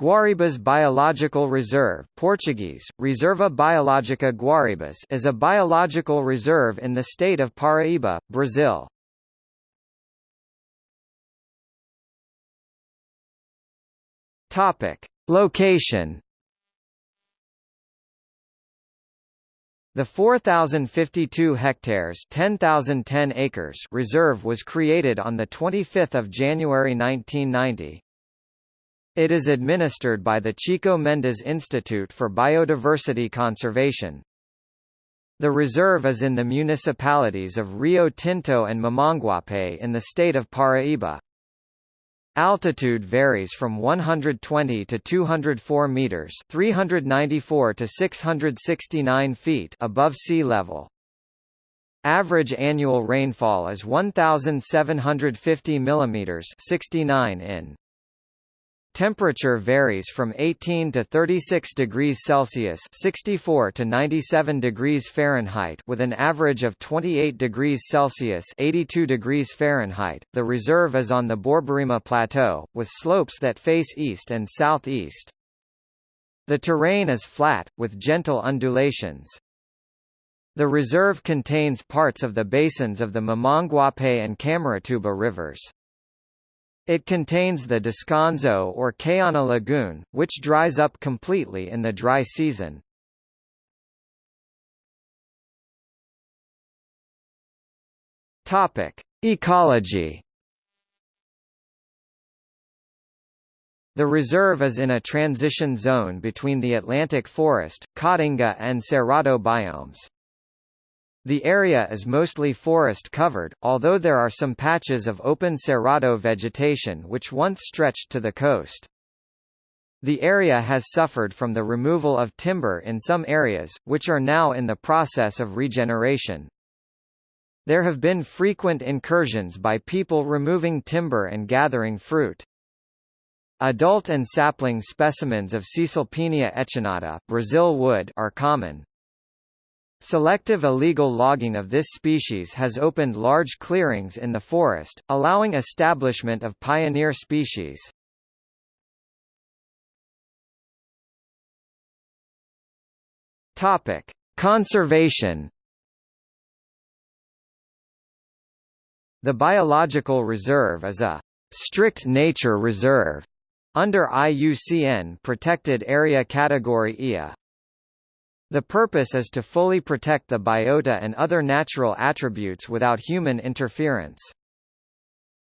Guaribas Biological Reserve Portuguese, Reserva Biológica Guaribas is a biological reserve in the state of Paraíba, Brazil. Location The 4,052 hectares 10,010 acres reserve was created on 25 January 1990. It is administered by the Chico Mendes Institute for Biodiversity Conservation. The reserve is in the municipalities of Rio Tinto and Mamanguape in the state of Paraíba. Altitude varies from 120 to 204 meters, 394 to 669 feet above sea level. Average annual rainfall is 1750 millimeters, 69 in. Temperature varies from 18 to 36 degrees Celsius 64 to 97 degrees Fahrenheit with an average of 28 degrees Celsius 82 degrees Fahrenheit. The reserve is on the Borborema Plateau, with slopes that face east and southeast. The terrain is flat, with gentle undulations. The reserve contains parts of the basins of the Mamanguape and Camaratuba rivers. It contains the Descanso or Caiana Lagoon, which dries up completely in the dry season. Topic: Ecology. The reserve is in a transition zone between the Atlantic forest, Caatinga and Cerrado biomes. The area is mostly forest covered, although there are some patches of open cerrado vegetation which once stretched to the coast. The area has suffered from the removal of timber in some areas, which are now in the process of regeneration. There have been frequent incursions by people removing timber and gathering fruit. Adult and sapling specimens of Caesalpinia echinata Brazil wood are common. Selective illegal logging of this species has opened large clearings in the forest, allowing establishment of pioneer species. Topic: Conservation. The biological reserve is a strict nature reserve under IUCN Protected Area Category IA. The purpose is to fully protect the biota and other natural attributes without human interference.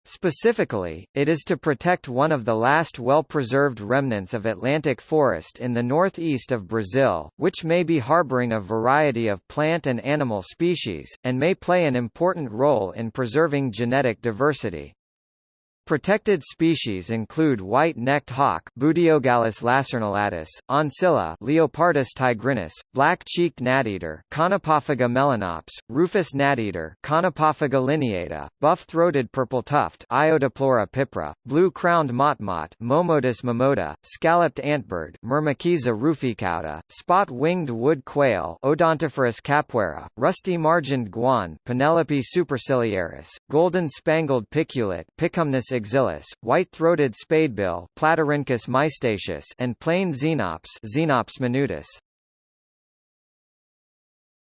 Specifically, it is to protect one of the last well-preserved remnants of Atlantic forest in the northeast of Brazil, which may be harboring a variety of plant and animal species, and may play an important role in preserving genetic diversity. Protected species include white-necked hawk Buteogallus lacernulatus, oncilla Leopardus tigrinus, black-cheeked gnat-eater Conopophaga melanops, rufous gnat-eater Conopophaga lineata, buff-throated purple-tuft Iodopleura pipra, blue-crowned motmot Momotus momota, scalloped antbird Myrmeciza ruficauda, spot-winged wood quail Odontophorus capueira, rusty-margined guan Penelope superciliaris, golden-spangled piculet Picumnus exilis, white-throated spadebill Platyrhynchus mystaceus and plain xenops Xenops minutus.